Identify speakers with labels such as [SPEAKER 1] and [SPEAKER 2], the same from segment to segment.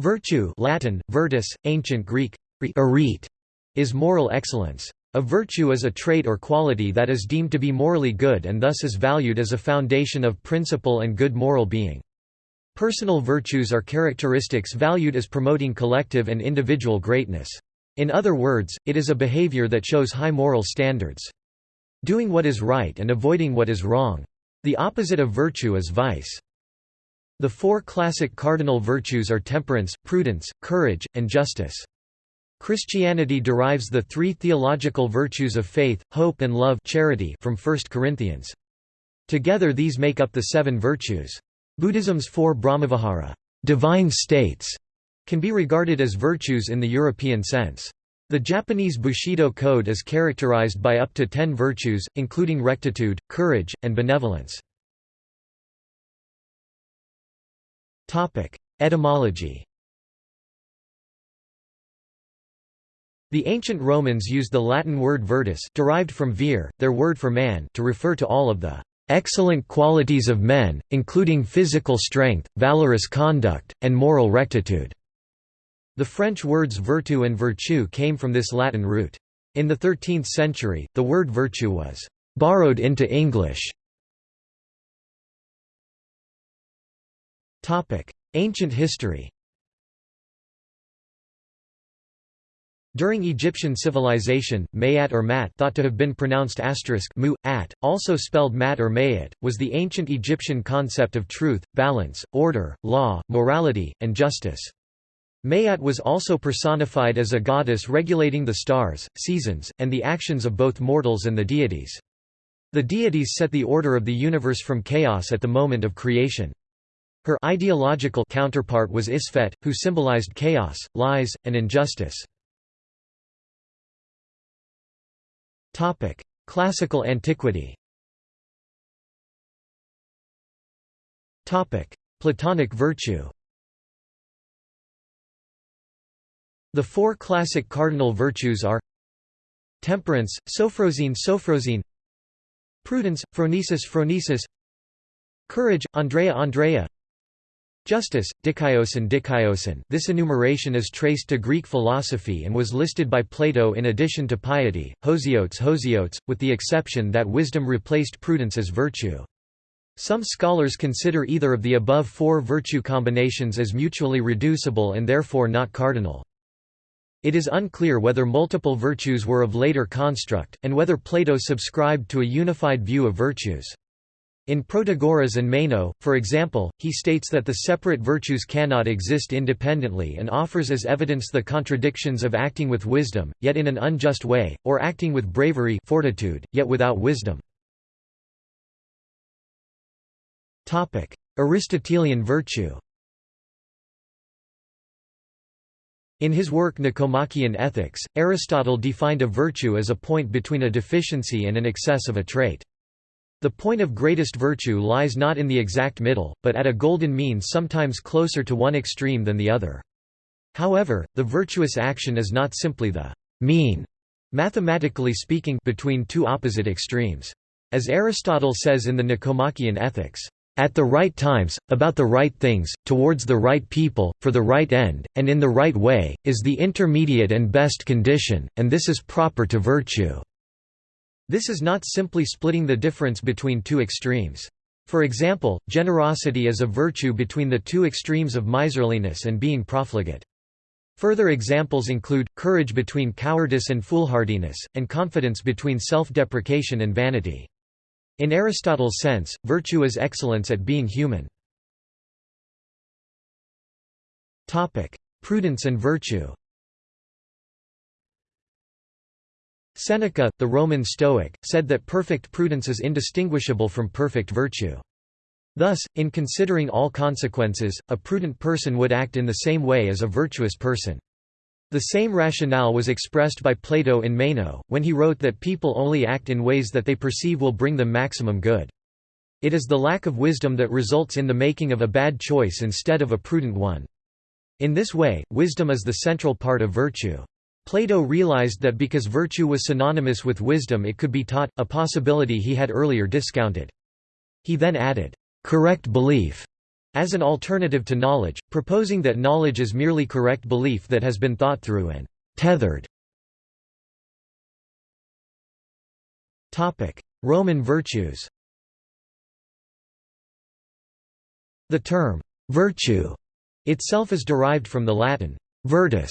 [SPEAKER 1] Virtue Latin, virtus, ancient Greek, arete, is moral excellence. A virtue is a trait or quality that is deemed to be morally good and thus is valued as a foundation of principle and good moral being. Personal virtues are characteristics valued as promoting collective and individual greatness. In other words, it is a behavior that shows high moral standards. Doing what is right and avoiding what is wrong. The opposite of virtue is vice. The four classic cardinal virtues are temperance, prudence, courage, and justice. Christianity derives the three theological virtues of faith, hope and love charity from 1 Corinthians. Together these make up the seven virtues. Buddhism's four Brahmavihara divine states", can be regarded as virtues in the European sense. The Japanese Bushido Code is characterized by up to ten virtues, including rectitude, courage, and benevolence. Etymology The ancient Romans used the Latin word virtus derived from vir, their word for man to refer to all of the excellent qualities of men, including physical strength, valorous conduct, and moral rectitude." The French words vertu and virtue came from this Latin root. In the 13th century, the word virtue was «borrowed into English». Ancient history During Egyptian civilization, Mayat or Mat thought to have been pronounced asterisk mu, at, also spelled Mat or Mayat, was the ancient Egyptian concept of truth, balance, order, law, morality, and justice. Mayat was also personified as a goddess regulating the stars, seasons, and the actions of both mortals and the deities. The deities set the order of the universe from chaos at the moment of creation. Her ideological counterpart was Isfet, who symbolized chaos, lies, and injustice. Topic: Classical antiquity. Platonic virtue. The four classic cardinal virtues are temperance, sophrosyne sophrosyne prudence, phronesis phronesis courage, andreia andreia Justice, dikaiosin dikaiosin this enumeration is traced to Greek philosophy and was listed by Plato in addition to piety, hosiotes hosiotes, with the exception that wisdom replaced prudence as virtue. Some scholars consider either of the above four virtue combinations as mutually reducible and therefore not cardinal. It is unclear whether multiple virtues were of later construct, and whether Plato subscribed to a unified view of virtues. In Protagoras and Meno, for example, he states that the separate virtues cannot exist independently and offers as evidence the contradictions of acting with wisdom, yet in an unjust way, or acting with bravery fortitude, yet without wisdom. Aristotelian virtue In his work Nicomachean Ethics, Aristotle defined a virtue as a point between a deficiency and an excess of a trait. The point of greatest virtue lies not in the exact middle, but at a golden mean sometimes closer to one extreme than the other. However, the virtuous action is not simply the mean, mathematically speaking, between two opposite extremes. As Aristotle says in the Nicomachean Ethics, at the right times, about the right things, towards the right people, for the right end, and in the right way, is the intermediate and best condition, and this is proper to virtue. This is not simply splitting the difference between two extremes. For example, generosity is a virtue between the two extremes of miserliness and being profligate. Further examples include, courage between cowardice and foolhardiness, and confidence between self-deprecation and vanity. In Aristotle's sense, virtue is excellence at being human. Prudence and virtue Seneca, the Roman Stoic, said that perfect prudence is indistinguishable from perfect virtue. Thus, in considering all consequences, a prudent person would act in the same way as a virtuous person. The same rationale was expressed by Plato in Meno, when he wrote that people only act in ways that they perceive will bring them maximum good. It is the lack of wisdom that results in the making of a bad choice instead of a prudent one. In this way, wisdom is the central part of virtue. Plato realized that because virtue was synonymous with wisdom it could be taught, a possibility he had earlier discounted. He then added, "...correct belief", as an alternative to knowledge, proposing that knowledge is merely correct belief that has been thought through and tethered. Roman virtues The term «virtue» itself is derived from the Latin «virtus»,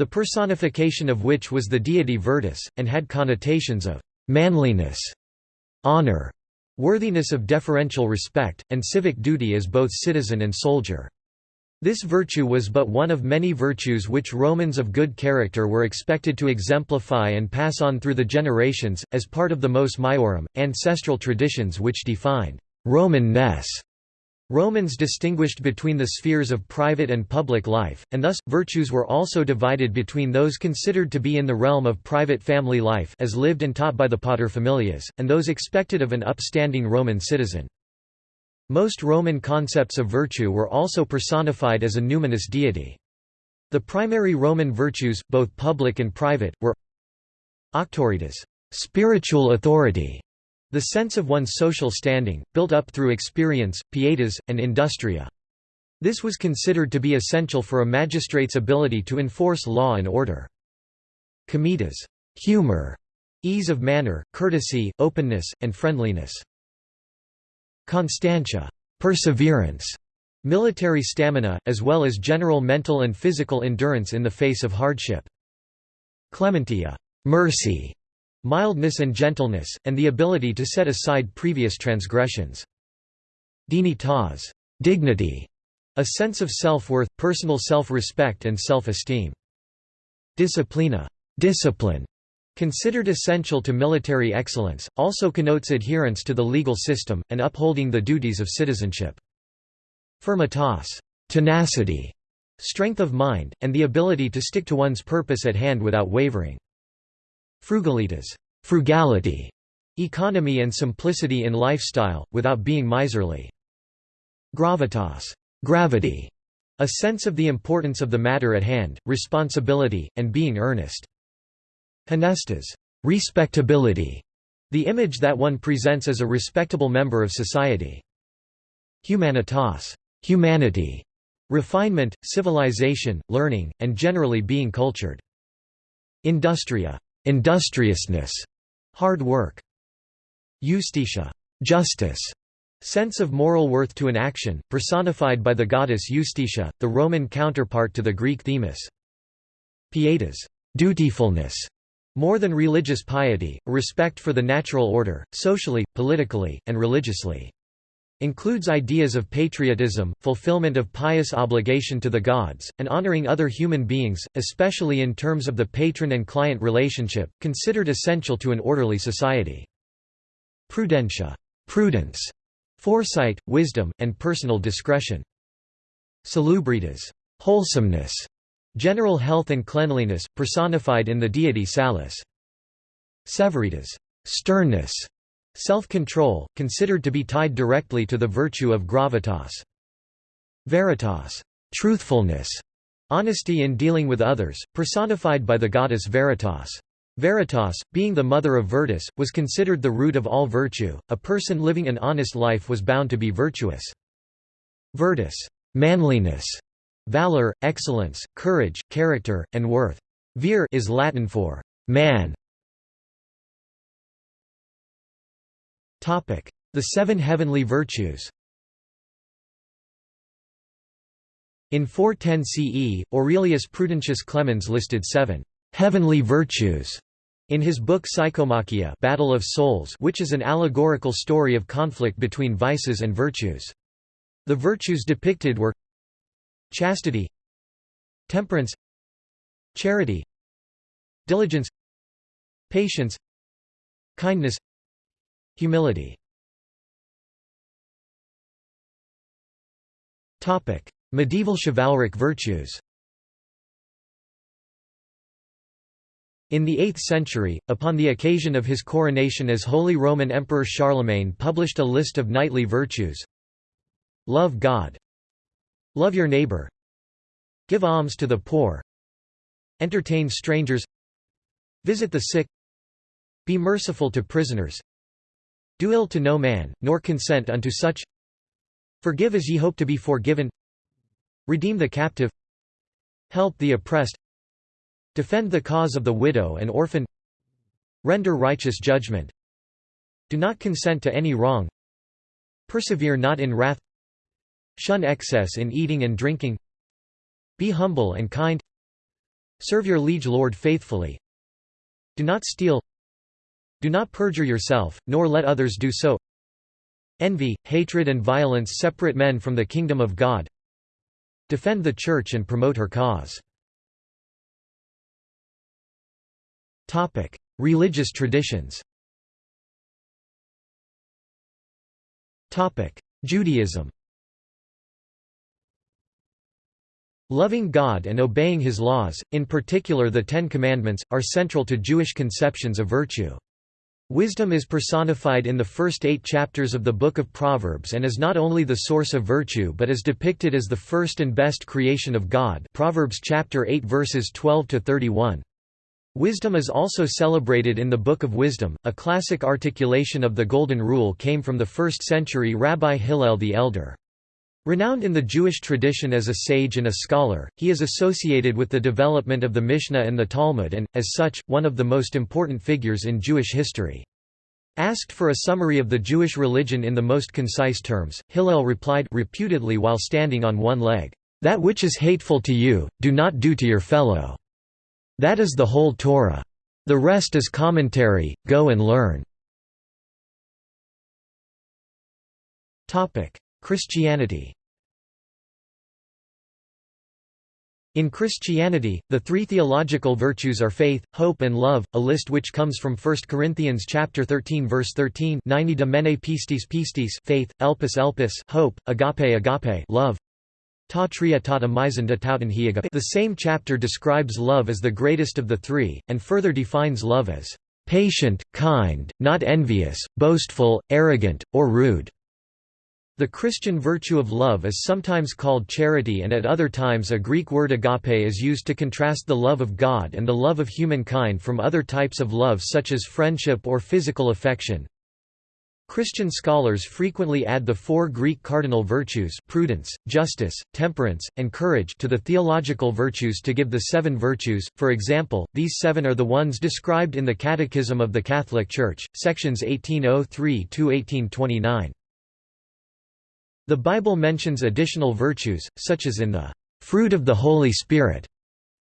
[SPEAKER 1] the personification of which was the deity Virtus, and had connotations of «manliness», «honor», worthiness of deferential respect, and civic duty as both citizen and soldier. This virtue was but one of many virtues which Romans of good character were expected to exemplify and pass on through the generations, as part of the mos maiorum, ancestral traditions which defined Roman-ness. Romans distinguished between the spheres of private and public life, and thus, virtues were also divided between those considered to be in the realm of private family life as lived and taught by the paterfamilias, and those expected of an upstanding Roman citizen. Most Roman concepts of virtue were also personified as a numinous deity. The primary Roman virtues, both public and private, were auctoritas spiritual authority, the sense of one's social standing, built up through experience, pietas, and industria. This was considered to be essential for a magistrate's ability to enforce law and order. Comitas humor, ease of manner, courtesy, openness, and friendliness. Constantia perseverance, military stamina, as well as general mental and physical endurance in the face of hardship. Clementia mercy, mildness and gentleness, and the ability to set aside previous transgressions. Dignitas dignity, a sense of self-worth, personal self-respect and self-esteem. Disciplina discipline, considered essential to military excellence, also connotes adherence to the legal system, and upholding the duties of citizenship. Firmitas tenacity, strength of mind, and the ability to stick to one's purpose at hand without wavering. Frugalitas frugality, economy and simplicity in lifestyle, without being miserly. Gravitas gravity, a sense of the importance of the matter at hand, responsibility, and being earnest. Honestas respectability, the image that one presents as a respectable member of society. Humanitas humanity, refinement, civilization, learning, and generally being cultured. Industria industriousness, hard work. Justitia, justice, sense of moral worth to an action, personified by the goddess Justitia, the Roman counterpart to the Greek Themis. Pietas, dutifulness, more than religious piety, respect for the natural order, socially, politically, and religiously. Includes ideas of patriotism, fulfillment of pious obligation to the gods, and honoring other human beings, especially in terms of the patron and client relationship, considered essential to an orderly society. Prudentia prudence, foresight, wisdom, and personal discretion. Salubritas wholesomeness, general health and cleanliness, personified in the deity Salus. Severitas sternness, Self-control, considered to be tied directly to the virtue of gravitas. Veritas truthfulness, honesty in dealing with others, personified by the goddess Veritas. Veritas, being the mother of Virtus, was considered the root of all virtue. A person living an honest life was bound to be virtuous. Virtus, manliness, valor, excellence, courage, character, and worth. Vir is Latin for man, The Seven Heavenly Virtues In 410 CE, Aurelius Prudentius Clemens listed seven «heavenly virtues» in his book Psychomachia Battle of Souls which is an allegorical story of conflict between vices and virtues. The virtues depicted were chastity temperance charity diligence patience kindness Humility. Medieval chivalric virtues. In the 8th century, upon the occasion of his coronation as Holy Roman Emperor Charlemagne published a list of knightly virtues. Love God. Love your neighbor. Give alms to the poor. Entertain strangers. Visit the sick. Be merciful to prisoners do ill to no man, nor consent unto such. Forgive as ye hope to be forgiven. Redeem the captive. Help the oppressed. Defend the cause of the widow and orphan. Render righteous judgment. Do not consent to any wrong. Persevere not in wrath. Shun excess in eating and drinking. Be humble and kind. Serve your liege lord faithfully. Do not steal Do not perjure yourself, nor let others do so. Envy, hatred and violence separate men from the kingdom of God. Defend the Church and promote her cause. Religious traditions. Judaism. Loving God and obeying His laws, in particular the Ten Commandments, are central to Jewish conceptions of virtue. Wisdom is personified in the first eight chapters of the Book of Proverbs and is not only the source of virtue but is depicted as the first and best creation of God Proverbs chapter 8 verses 12 to 31. Wisdom is also celebrated in the Book of Wisdom. A classic articulation of the Golden Rule came from the 1st century Rabbi Hillel the Elder. Renowned in the Jewish tradition as a sage and a scholar, he is associated with the development of the Mishnah and the Talmud and, as such, one of the most important figures in Jewish history. Asked for a summary of the Jewish religion in the most concise terms, Hillel replied reputedly while standing on one leg, "'That which is hateful to you, do not do to your fellow. That is the whole Torah. The rest is commentary, go and learn." Christianity In Christianity, the three theological virtues are faith, hope and love, a list which comes from 1 Corinthians chapter 13 verse 13 90 domene pistis pistis faith, elpis elpis hope, agape agape love. Ta tria misanda tauten. The same chapter describes love as the greatest of the three, and further defines love as patient, kind, not envious, boastful, arrogant, or rude. The Christian virtue of love is sometimes called charity and at other times a Greek word agape is used to contrast the love of God and the love of humankind from other types of love such as friendship or physical affection. Christian scholars frequently add the four Greek cardinal virtues prudence, justice, temperance, and courage to the theological virtues to give the seven virtues, for example, these seven are the ones described in the Catechism of the Catholic Church, sections 1803–1829. The Bible mentions additional virtues, such as in the fruit of the Holy Spirit,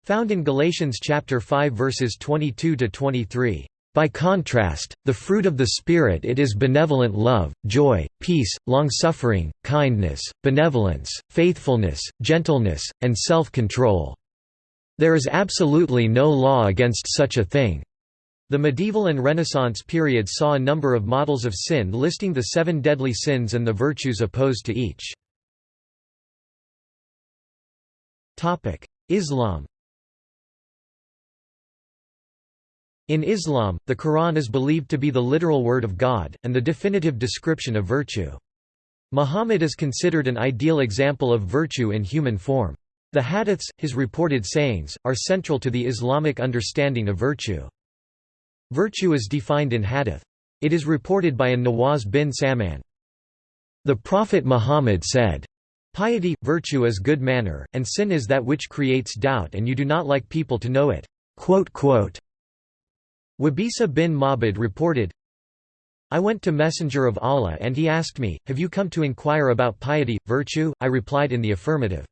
[SPEAKER 1] found in Galatians chapter 5 verses 22 to 23. By contrast, the fruit of the Spirit it is benevolent love, joy, peace, long-suffering, kindness, benevolence, faithfulness, gentleness, and self-control. There is absolutely no law against such a thing. The medieval and Renaissance periods saw a number of models of sin listing the seven deadly sins and the virtues opposed to each. Islam In Islam, the Quran is believed to be the literal word of God, and the definitive description of virtue. Muhammad is considered an ideal example of virtue in human form. The hadiths, his reported sayings, are central to the Islamic understanding of virtue. Virtue is defined in hadith. It is reported by an Nawaz bin Saman. The Prophet Muhammad said, Piety, virtue is good manner, and sin is that which creates doubt and you do not like people to know it." Wabisa bin Mabid reported, I went to Messenger of Allah and he asked me, Have you come to inquire about piety, virtue? I replied in the affirmative.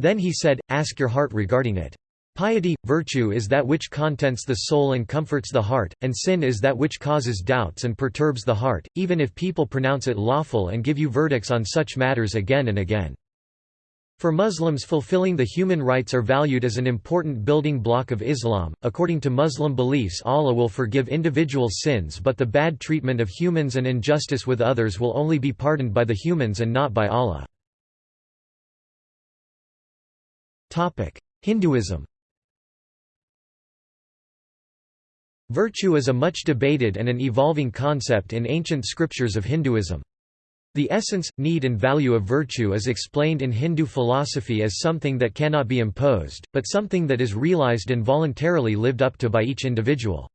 [SPEAKER 1] Then he said, Ask your heart regarding it. Piety, virtue is that which contents the soul and comforts the heart, and sin is that which causes doubts and perturbs the heart, even if people pronounce it lawful and give you verdicts on such matters again and again. For Muslims fulfilling the human rights are valued as an important building block of Islam. According to Muslim beliefs Allah will forgive individual sins but the bad treatment of humans and injustice with others will only be pardoned by the humans and not by Allah. Hinduism Virtue is a much debated and an evolving concept in ancient scriptures of Hinduism. The essence, need and value of virtue is explained in Hindu philosophy as something that cannot be imposed, but something that is realized and voluntarily lived up to by each individual.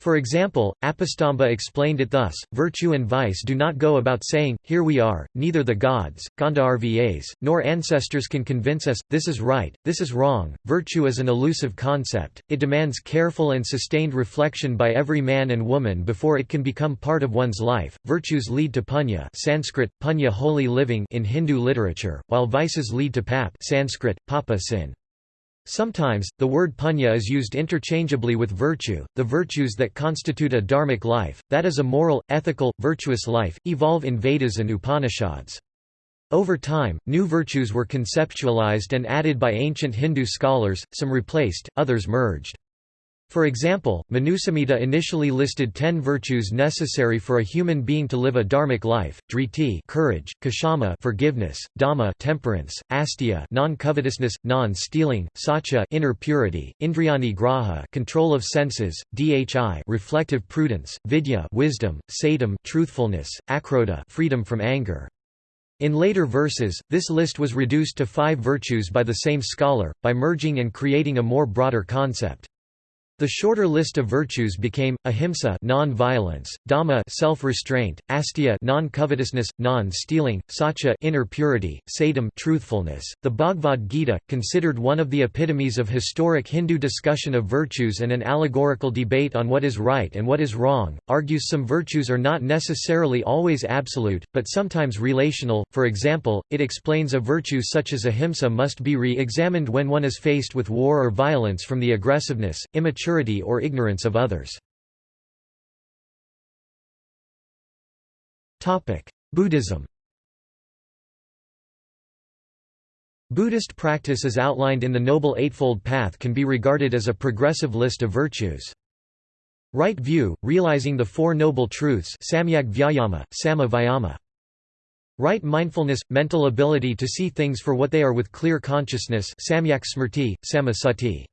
[SPEAKER 1] For example, Apastamba explained it thus, virtue and vice do not go about saying, here we are, neither the gods, Gandharvas, nor ancestors can convince us, this is right, this is wrong. Virtue is an elusive concept, it demands careful and sustained reflection by every man and woman before it can become part of one's life. Virtues lead to punya Sanskrit, punya holy living in Hindu literature, while vices lead to pap Sanskrit, papa sin. Sometimes, the word punya is used interchangeably with virtue. The virtues that constitute a dharmic life, that is a moral, ethical, virtuous life, evolve in Vedas and Upanishads. Over time, new virtues were conceptualized and added by ancient Hindu scholars, some replaced, others merged. For example, Manusamhita initially listed ten virtues necessary for a human being to live a dharmic life: driti, courage; kshama, forgiveness; dhamma, temperance; asteya, non-covetousness, non-stealing; satya, inner purity; indriyani graha, control of senses; dhi, reflective prudence; vidya, wisdom; satam, truthfulness; akrodha, freedom from anger. In later verses, this list was reduced to five virtues by the same scholar, by merging and creating a more broader concept. The shorter list of virtues became ahimsa non-violence, dhamma self-restraint, asteya non-covetousness, non-stealing, satya inner purity, satam truthfulness. The Bhagavad Gita, considered one of the epitomes of historic Hindu discussion of virtues and an allegorical debate on what is right and what is wrong, argues some virtues are not necessarily always absolute, but sometimes relational. For example, it explains a virtue such as ahimsa must be re-examined when one is faced with war or violence from the aggressiveness, immature immaturity or ignorance of others. Buddhism Buddhist practice as outlined in the Noble Eightfold Path can be regarded as a progressive list of virtues. Right view, realizing the Four Noble Truths samyak vyayama, sama. Right mindfulness, mental ability to see things for what they are with clear consciousness samyak smrti, sama sati.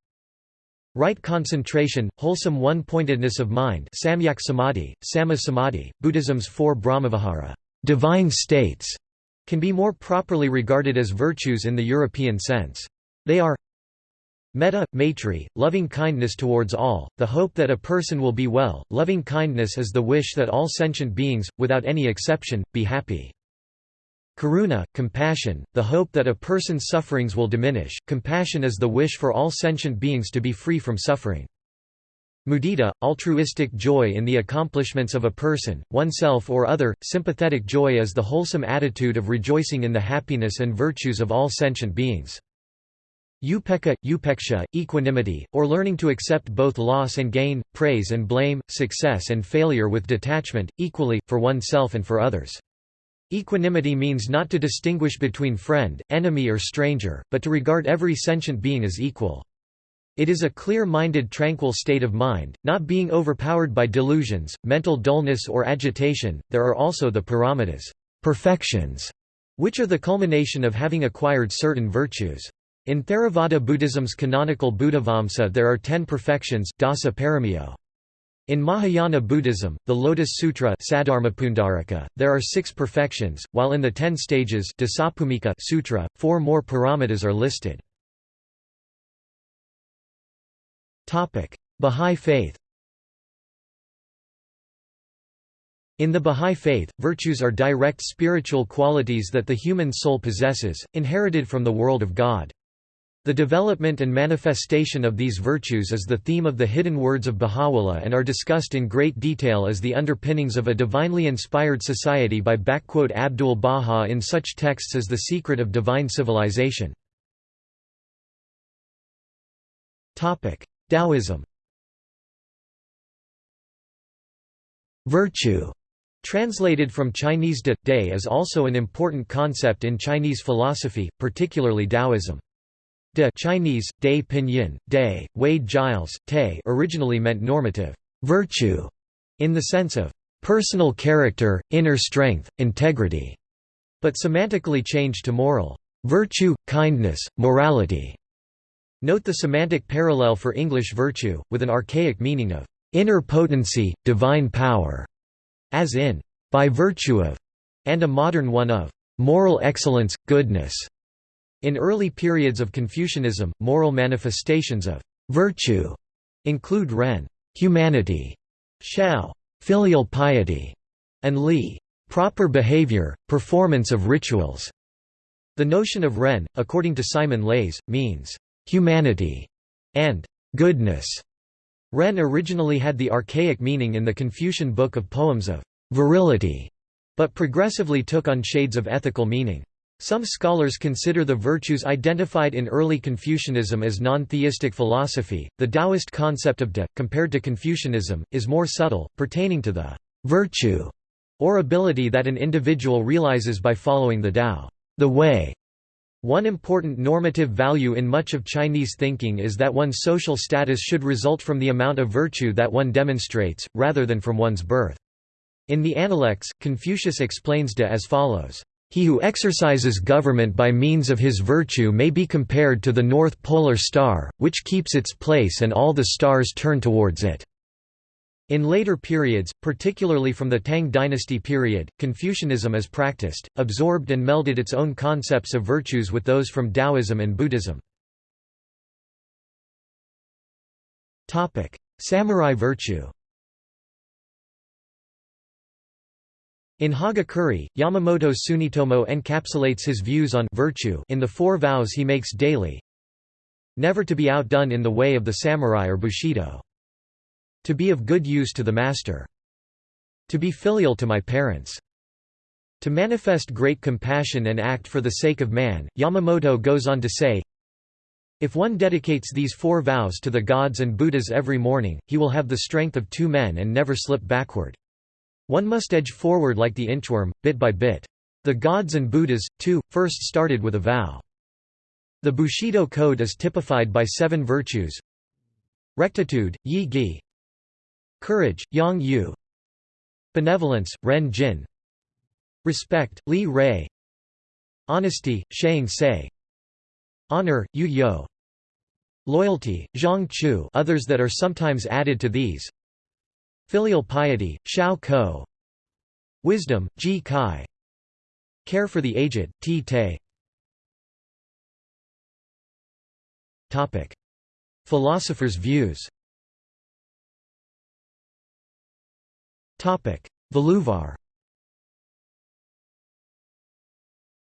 [SPEAKER 1] Right concentration, wholesome one-pointedness of mind samyak samadhi, sama samadhi, Buddhism's four brahmavihara divine states", can be more properly regarded as virtues in the European sense. They are Metta, maitri, loving kindness towards all, the hope that a person will be well, loving kindness is the wish that all sentient beings, without any exception, be happy. Karuna, compassion, the hope that a person's sufferings will diminish, compassion is the wish for all sentient beings to be free from suffering. Mudita, altruistic joy in the accomplishments of a person, oneself or other, sympathetic joy is the wholesome attitude of rejoicing in the happiness and virtues of all sentient beings. Upekkha, upeksha, equanimity, or learning to accept both loss and gain, praise and blame, success and failure with detachment, equally, for oneself and for others. Equanimity means not to distinguish between friend, enemy or stranger, but to regard every sentient being as equal. It is a clear-minded tranquil state of mind, not being overpowered by delusions, mental dullness or agitation. There are also the paramitas, perfections, which are the culmination of having acquired certain virtues. In Theravada Buddhism's canonical Buddhavamsa there are ten perfections dasa paramio. In Mahayana Buddhism, the Lotus Sutra there are six perfections, while in the ten stages Sutra, four more paramitas are listed. Bahá'í Faith In the Bahá'í Faith, virtues are direct spiritual qualities that the human soul possesses, inherited from the world of God. The development and manifestation of these virtues is the theme of the hidden words of Baha'u'llah and are discussed in great detail as the underpinnings of a divinely inspired society by Abdul Baha in such texts as The Secret of Divine Civilization. Taoism Virtue Translated from Chinese de, day is also an important concept in Chinese philosophy, particularly Taoism. De Chinese, Day Pinyin, De, Wade Giles, Te originally meant normative virtue, in the sense of personal character, inner strength, integrity, but semantically changed to moral virtue, kindness, morality. Note the semantic parallel for English virtue, with an archaic meaning of inner potency, divine power, as in by virtue of, and a modern one of moral excellence, goodness. In early periods of Confucianism, moral manifestations of virtue include ren humanity, shall, filial piety, and li, proper behavior, performance of rituals. The notion of ren, according to Simon Leys, means humanity and goodness. Ren originally had the archaic meaning in the Confucian Book of Poems of virility, but progressively took on shades of ethical meaning. Some scholars consider the virtues identified in early Confucianism as non-theistic philosophy. The Taoist concept of de, compared to Confucianism, is more subtle, pertaining to the virtue or ability that an individual realizes by following the Tao, the way. One important normative value in much of Chinese thinking is that one's social status should result from the amount of virtue that one demonstrates, rather than from one's birth. In the Analects, Confucius explains de as follows. He who exercises government by means of his virtue may be compared to the North Polar Star, which keeps its place and all the stars turn towards it. In later periods, particularly from the Tang dynasty period, Confucianism as practiced, absorbed and melded its own concepts of virtues with those from Taoism and Buddhism. Samurai virtue In Hagakure, Yamamoto Tsunetomo encapsulates his views on virtue in the four vows he makes daily. Never to be outdone in the way of the samurai or bushido. To be of good use to the master. To be filial to my parents. To manifest great compassion and act for the sake of man, Yamamoto goes on to say, If one dedicates these four vows to the gods and Buddhas every morning, he will have the strength of two men and never slip backward. One must edge forward like the inchworm, bit by bit. The gods and Buddhas, too, first started with a vow. The Bushido code is typified by seven virtues. Rectitude, Yi Gi. Courage, Yang Yu. Benevolence, Ren Jin. Respect, Li Rei. Honesty, Shang Se. Honor, Yu Yo. Loyalty, Zhang Chu. Others that are sometimes added to these Filial piety, Shao Ko. Wisdom, Ji Kai. Care for the aged, Ti Te. Philosophers' views. Valluvar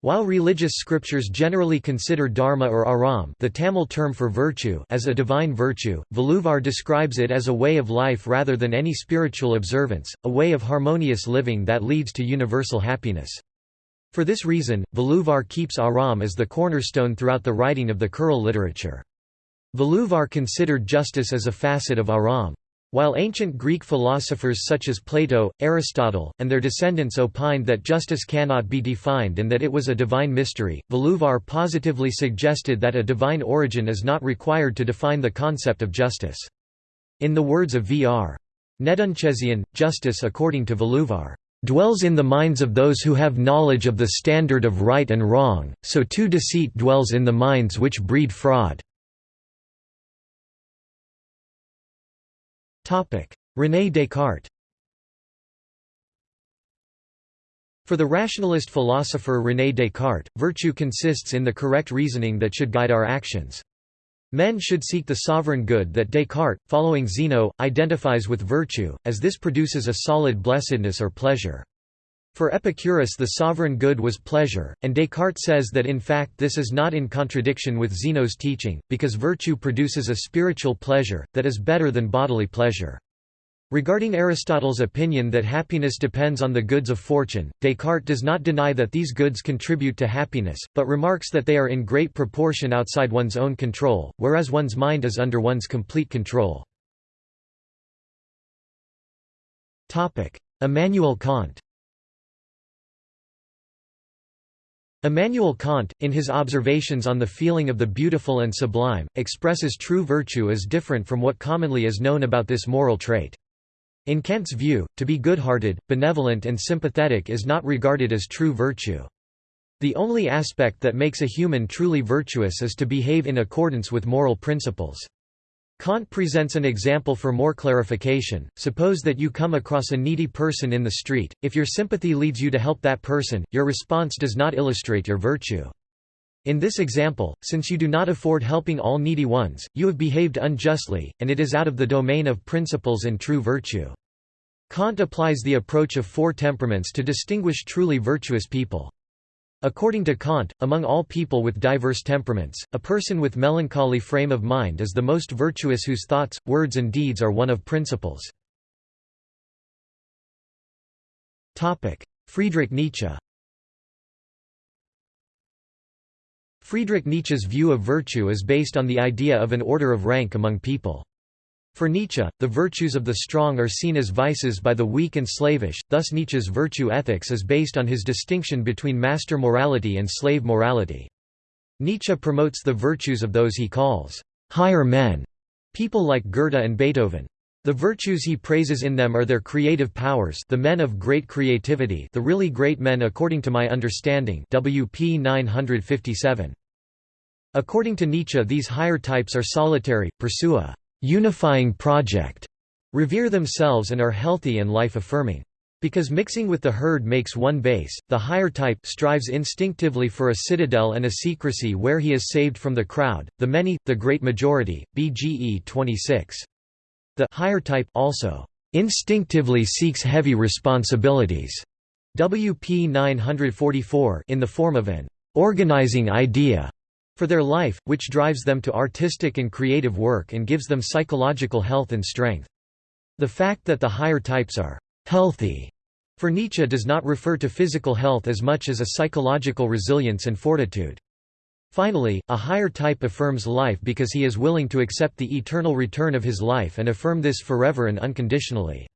[SPEAKER 1] While religious scriptures generally consider dharma or aram the Tamil term for virtue as a divine virtue, Valluvar describes it as a way of life rather than any spiritual observance, a way of harmonious living that leads to universal happiness. For this reason, Valluvar keeps aram as the cornerstone throughout the writing of the Kural literature. Valluvar considered justice as a facet of aram. While ancient Greek philosophers such as Plato, Aristotle, and their descendants opined that justice cannot be defined and that it was a divine mystery, Valluvar positively suggested that a divine origin is not required to define the concept of justice. In the words of V.R. Nedunchezhiyan, justice according to Valluvar, "...dwells in the minds of those who have knowledge of the standard of right and wrong, so too deceit dwells in the minds which breed fraud." René Descartes For the rationalist philosopher René Descartes, virtue consists in the correct reasoning that should guide our actions. Men should seek the sovereign good that Descartes, following Zeno, identifies with virtue, as this produces a solid blessedness or pleasure. For Epicurus the sovereign good was pleasure, and Descartes says that in fact this is not in contradiction with Zeno's teaching, because virtue produces a spiritual pleasure, that is better than bodily pleasure. Regarding Aristotle's opinion that happiness depends on the goods of fortune, Descartes does not deny that these goods contribute to happiness, but remarks that they are in great proportion outside one's own control, whereas one's mind is under one's complete control. Immanuel Kant Immanuel Kant, in his observations on the feeling of the beautiful and sublime, expresses true virtue as different from what commonly is known about this moral trait. In Kant's view, to be good-hearted, benevolent and sympathetic is not regarded as true virtue. The only aspect that makes a human truly virtuous is to behave in accordance with moral principles. Kant presents an example for more clarification. Suppose that you come across a needy person in the street. If your sympathy leads you to help that person, your response does not illustrate your virtue. In this example, since you do not afford helping all needy ones, you have behaved unjustly, and it is out of the domain of principles and true virtue. Kant applies the approach of four temperaments to distinguish truly virtuous people. According to Kant, among all people with diverse temperaments, a person with melancholy frame of mind is the most virtuous whose thoughts, words and deeds are one of principles. Friedrich Nietzsche Friedrich Nietzsche's view of virtue is based on the idea of an order of rank among people. For Nietzsche, the virtues of the strong are seen as vices by the weak and slavish, thus Nietzsche's virtue ethics is based on his distinction between master morality and slave morality. Nietzsche promotes the virtues of those he calls higher men, people like Goethe and Beethoven. The virtues he praises in them are their creative powers the men of great creativity the really great men according to my understanding WP 957. According to Nietzsche these higher types are solitary, pursue a «unifying project», revere themselves and are healthy and life-affirming. Because mixing with the herd makes one base, the higher type strives instinctively for a citadel and a secrecy where he is saved from the crowd, the many, the great majority, BGE 26. The higher type also instinctively seeks heavy responsibilities WP 944 in the form of an organizing idea for their life, which drives them to artistic and creative work and gives them psychological health and strength. The fact that the higher types are «healthy» for Nietzsche does not refer to physical health as much as a psychological resilience and fortitude. Finally, a higher type affirms life because he is willing to accept the eternal return of his life and affirm this forever and unconditionally.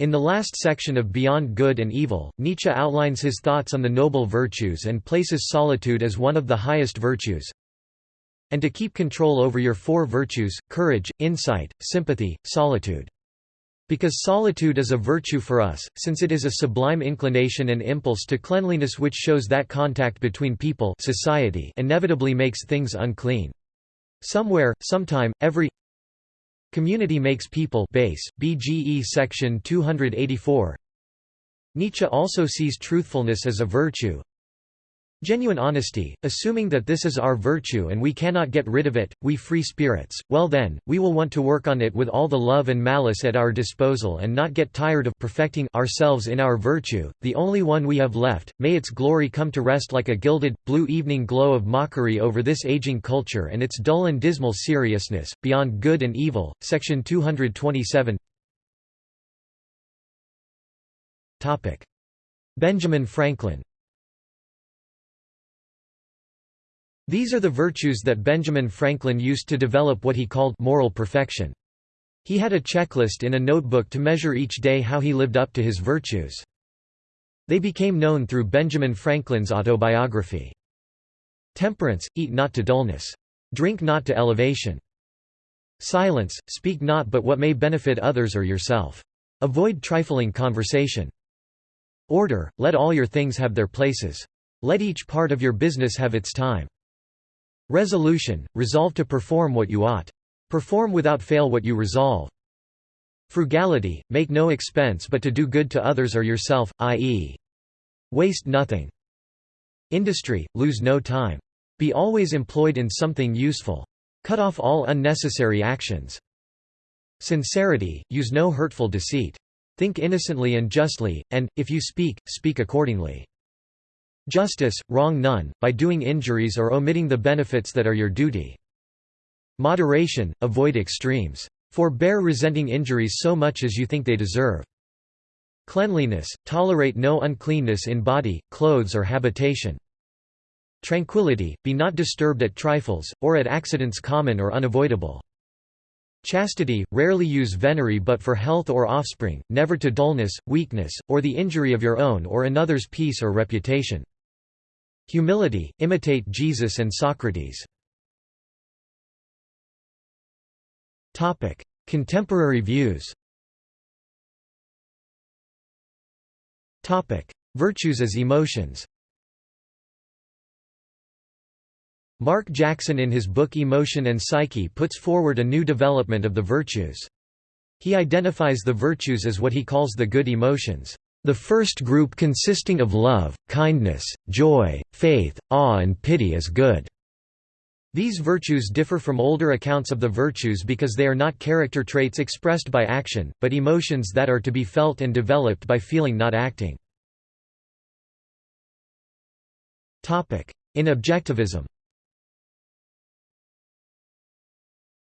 [SPEAKER 1] In the last section of Beyond Good and Evil, Nietzsche outlines his thoughts on the noble virtues and places solitude as one of the highest virtues. And to keep control over your four virtues, courage, insight, sympathy, solitude. Because solitude is a virtue for us, since it is a sublime inclination and impulse to cleanliness which shows that contact between people society inevitably makes things unclean. Somewhere, sometime, every Community makes people base, BGE section 284 Nietzsche also sees truthfulness as a virtue, Genuine honesty, assuming that this is our virtue and we cannot get rid of it, we free spirits, well then, we will want to work on it with all the love and malice at our disposal and not get tired of perfecting ourselves in our virtue, the only one we have left, may its glory come to rest like a gilded, blue evening glow of mockery over this aging culture and its dull and dismal seriousness, beyond good and evil. Section 227 Benjamin Franklin These are the virtues that Benjamin Franklin used to develop what he called moral perfection. He had a checklist in a notebook to measure each day how he lived up to his virtues. They became known through Benjamin Franklin's autobiography. Temperance, eat not to dullness. Drink not to elevation. Silence, speak not but what may benefit others or yourself. Avoid trifling conversation. Order, let all your things have their places. Let each part of your business have its time. Resolution, resolve to perform what you ought. Perform without fail what you resolve. Frugality, make no expense but to do good to others or yourself, i.e. waste nothing. Industry, lose no time. Be always employed in something useful. Cut off all unnecessary actions. Sincerity, use no hurtful deceit. Think innocently and justly, and, if you speak, speak accordingly. Justice, wrong none, by doing injuries or omitting the benefits that are your duty. Moderation, avoid extremes. Forbear resenting injuries so much as you think they deserve. Cleanliness, tolerate no uncleanness in body, clothes or habitation. Tranquility, be not disturbed at trifles, or at accidents common or unavoidable. Chastity, rarely use venery but for health or offspring, never to dullness, weakness, or the injury of your own or another's peace or reputation. Humility, imitate Jesus and Socrates. Contemporary views Virtues as emotions Mark Jackson in his book Emotion and Psyche puts forward a new development of the virtues. He identifies the virtues as what he calls the good emotions. The first group consisting of love, kindness, joy, faith, awe and pity is good. These virtues differ from older accounts of the virtues because they are not character traits expressed by action, but emotions that are to be felt and developed by feeling not acting. In objectivism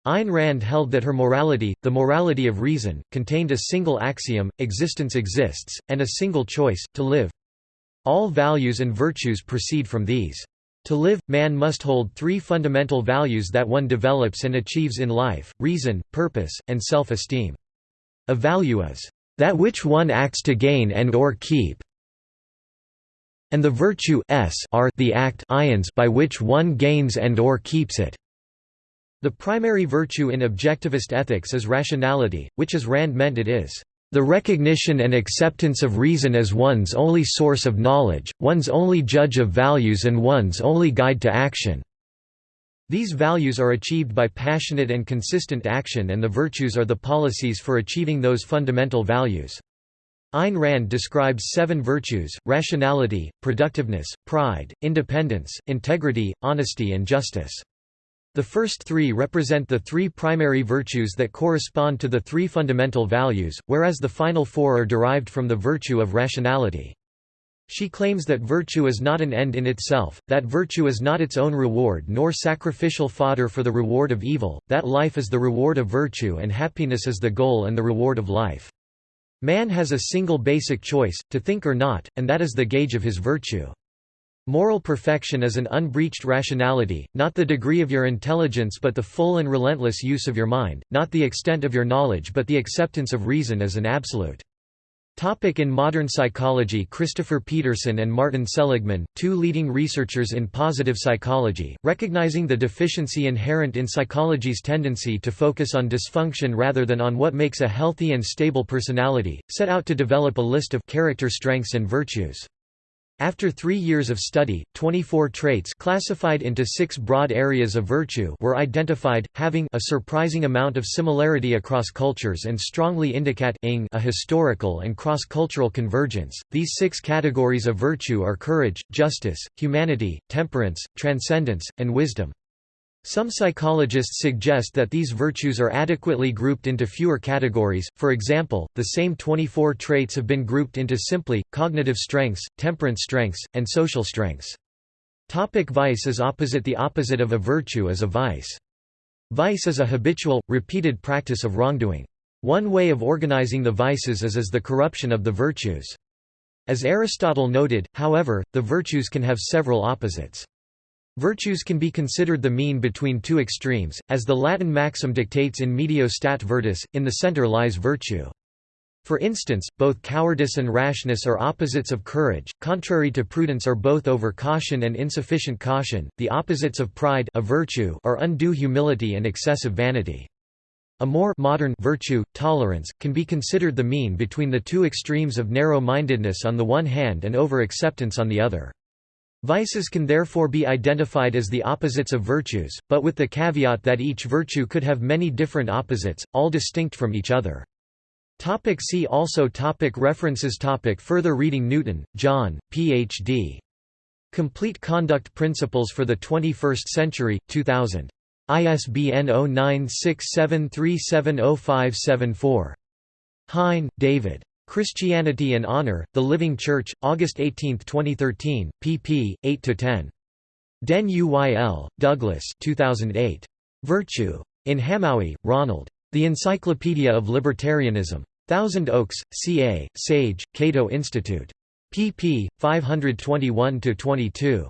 [SPEAKER 1] Ayn Rand held that her morality, the morality of reason, contained a single axiom, existence exists, and a single choice, to live. All values and virtues proceed from these. To live, man must hold three fundamental values that one develops and achieves in life, reason, purpose, and self-esteem. A value is, "...that which one acts to gain and or keep and the virtue s are the act by which one gains and or keeps it." The primary virtue in objectivist ethics is rationality, which as Rand meant it is the recognition and acceptance of reason as one's only source of knowledge, one's only judge of values and one's only guide to action. These values are achieved by passionate and consistent action and the virtues are the policies for achieving those fundamental values. Ayn Rand describes seven virtues, rationality, productiveness, pride, independence, integrity, honesty and justice. The first three represent the three primary virtues that correspond to the three fundamental values, whereas the final four are derived from the virtue of rationality. She claims that virtue is not an end in itself, that virtue is not its own reward nor sacrificial fodder for the reward of evil, that life is the reward of virtue and happiness is the goal and the reward of life. Man has a single basic choice, to think or not, and that is the gauge of his virtue. Moral perfection is an unbreached rationality, not the degree of your intelligence but the full and relentless use of your mind, not the extent of your knowledge but the acceptance of reason as an absolute. Topic in modern psychology Christopher Peterson and Martin Seligman, two leading researchers in positive psychology, recognizing the deficiency inherent in psychology's tendency to focus on dysfunction rather than on what makes a healthy and stable personality, set out to develop a list of character strengths and virtues. After three years of study, 24 traits classified into six broad areas of virtue were identified, having a surprising amount of similarity across cultures and strongly indicate a historical and cross-cultural convergence. These six categories of virtue are courage, justice, humanity, temperance, transcendence, and wisdom. Some psychologists suggest that these virtues are adequately grouped into fewer categories, for example, the same 24 traits have been grouped into simply, cognitive strengths, temperance strengths, and social strengths. Topic vice is opposite The opposite of a virtue is a vice. Vice is a habitual, repeated practice of wrongdoing. One way of organizing the vices is as the corruption of the virtues. As Aristotle noted, however, the virtues can have several opposites. Virtues can be considered the mean between two extremes, as the Latin maxim dictates in medio stat virtus, in the center lies virtue. For instance, both cowardice and rashness are opposites of courage, contrary to prudence are both over caution and insufficient caution, the opposites of pride a virtue are undue humility and excessive vanity. A more modern virtue, tolerance, can be considered the mean between the two extremes of narrow-mindedness on the one hand and over-acceptance on the other. Vices can therefore be identified as the opposites of virtues, but with the caveat that each virtue could have many different opposites, all distinct from each other. Topic see also topic References topic Further reading Newton, John, Ph.D. Complete Conduct Principles for the 21st Century, 2000. ISBN 0967370574. Hein, David. Christianity and Honor, The Living Church, August 18, 2013, pp. 8–10. Den Uyl, Douglas 2008. Virtue. In Hamowy, Ronald. The Encyclopedia of Libertarianism. Thousand Oaks, CA, Sage, Cato Institute. pp. 521–22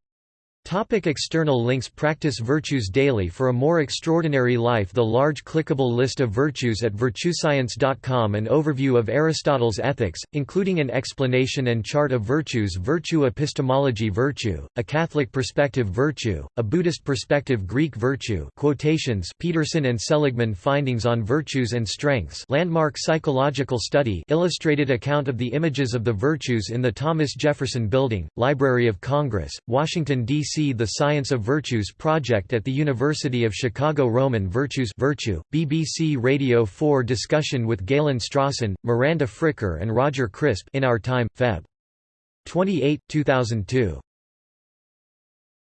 [SPEAKER 1] Topic external links Practice virtues daily For a more extraordinary life The large clickable list of virtues at virtuescience.com An overview of Aristotle's ethics, including an explanation and chart of virtues Virtue epistemology Virtue, a Catholic perspective Virtue, a Buddhist perspective Greek virtue quotations Peterson and Seligman Findings on virtues and strengths landmark psychological study illustrated account of the images of the virtues in the Thomas Jefferson Building, Library of Congress, Washington, D.C. The Science of Virtues project at the University of Chicago Roman Virtues Virtue, BBC Radio 4 discussion with Galen Strawson, Miranda Fricker and Roger Crisp in Our Time, Feb. 28, 2002.